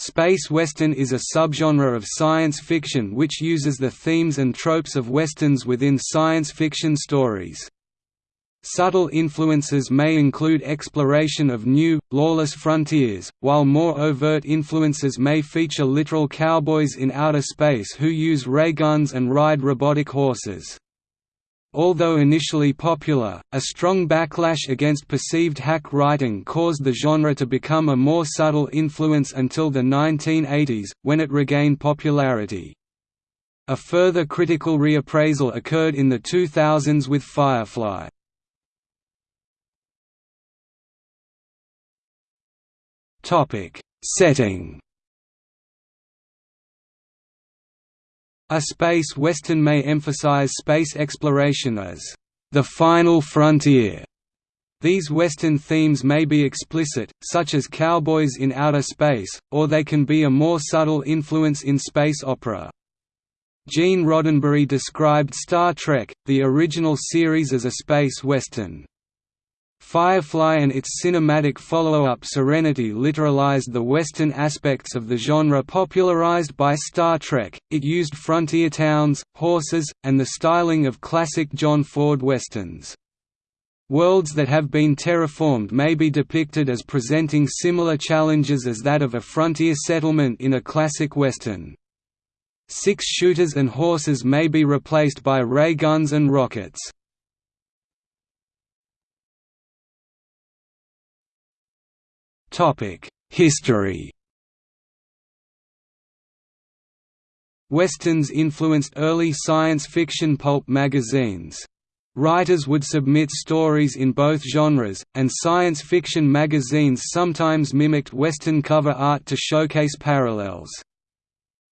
Space western is a subgenre of science fiction which uses the themes and tropes of westerns within science fiction stories. Subtle influences may include exploration of new, lawless frontiers, while more overt influences may feature literal cowboys in outer space who use ray guns and ride robotic horses. Although initially popular, a strong backlash against perceived hack writing caused the genre to become a more subtle influence until the 1980s, when it regained popularity. A further critical reappraisal occurred in the 2000s with Firefly. Setting A space western may emphasize space exploration as the final frontier. These Western themes may be explicit, such as cowboys in outer space, or they can be a more subtle influence in space opera. Gene Roddenberry described Star Trek, the original series as a space western. Firefly and its cinematic follow-up Serenity literalized the Western aspects of the genre popularized by Star Trek, it used frontier towns, horses, and the styling of classic John Ford Westerns. Worlds that have been terraformed may be depicted as presenting similar challenges as that of a frontier settlement in a classic Western. Six shooters and horses may be replaced by ray guns and rockets. History Westerns influenced early science fiction pulp magazines. Writers would submit stories in both genres, and science fiction magazines sometimes mimicked Western cover art to showcase parallels.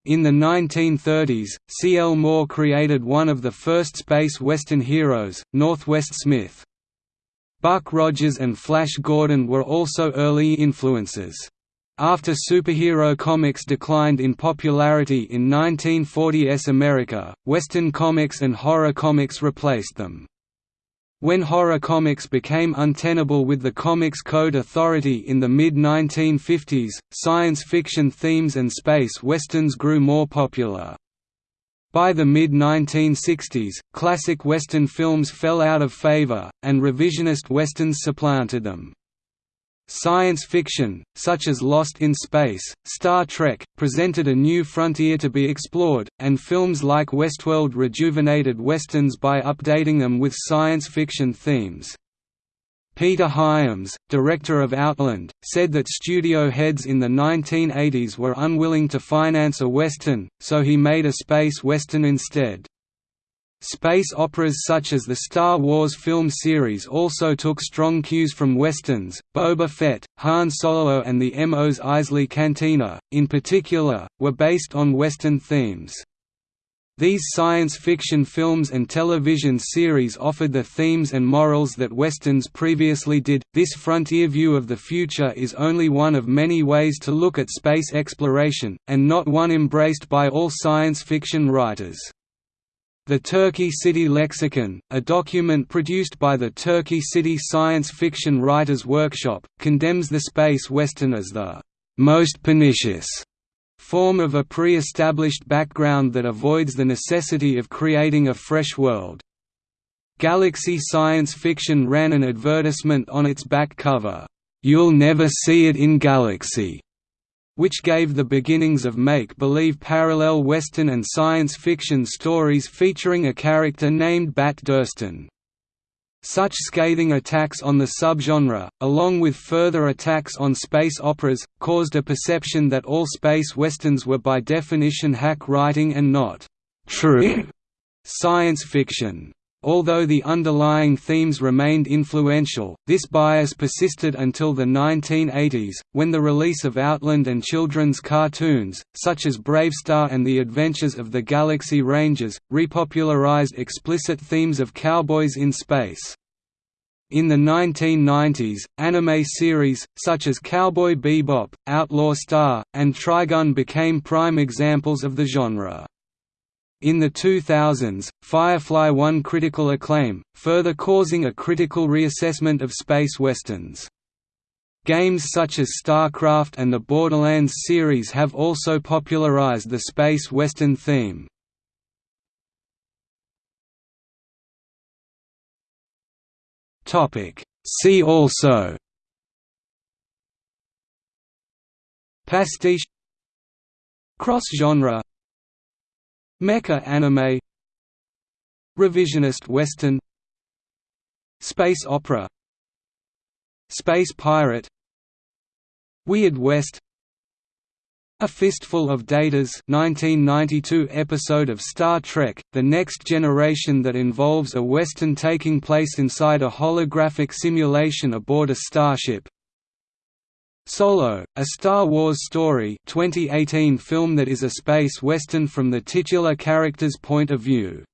In the 1930s, C. L. Moore created one of the first space Western heroes, Northwest Smith. Buck Rogers and Flash Gordon were also early influences. After superhero comics declined in popularity in 1940s America, Western comics and horror comics replaced them. When horror comics became untenable with the Comics Code Authority in the mid-1950s, science fiction themes and space westerns grew more popular. By the mid-1960s, classic Western films fell out of favor, and revisionist Westerns supplanted them. Science fiction, such as Lost in Space, Star Trek, presented a new frontier to be explored, and films like Westworld rejuvenated Westerns by updating them with science fiction themes. Peter Hyams, director of Outland, said that studio heads in the 1980s were unwilling to finance a Western, so he made a space Western instead. Space operas such as the Star Wars film series also took strong cues from Westerns. Boba Fett, Han Solo, and the Mos Eisley Cantina, in particular, were based on Western themes. These science fiction films and television series offered the themes and morals that Westerns previously did. This frontier view of the future is only one of many ways to look at space exploration, and not one embraced by all science fiction writers. The Turkey City Lexicon, a document produced by the Turkey City Science Fiction Writers Workshop, condemns the space western as the most pernicious form of a pre-established background that avoids the necessity of creating a fresh world. Galaxy Science Fiction ran an advertisement on its back cover, "'You'll never see it in Galaxy' which gave the beginnings of make-believe parallel Western and science fiction stories featuring a character named Bat Durston. Such scathing attacks on the subgenre, along with further attacks on space operas, caused a perception that all space westerns were by definition hack writing and not true science fiction. Although the underlying themes remained influential, this bias persisted until the 1980s, when the release of Outland and children's cartoons, such as BraveStarr and the Adventures of the Galaxy Rangers, repopularized explicit themes of cowboys in space. In the 1990s, anime series, such as Cowboy Bebop, Outlaw Star, and Trigun became prime examples of the genre. In the 2000s, Firefly won critical acclaim, further causing a critical reassessment of space westerns. Games such as StarCraft and the Borderlands series have also popularized the space western theme. See also Pastiche Cross-genre Mecha anime Revisionist western Space opera Space pirate Weird West A Fistful of Datas 1992 episode of Star Trek, The Next Generation that involves a western taking place inside a holographic simulation aboard a starship Solo, a Star Wars story 2018 film that is a space western from the titular character's point of view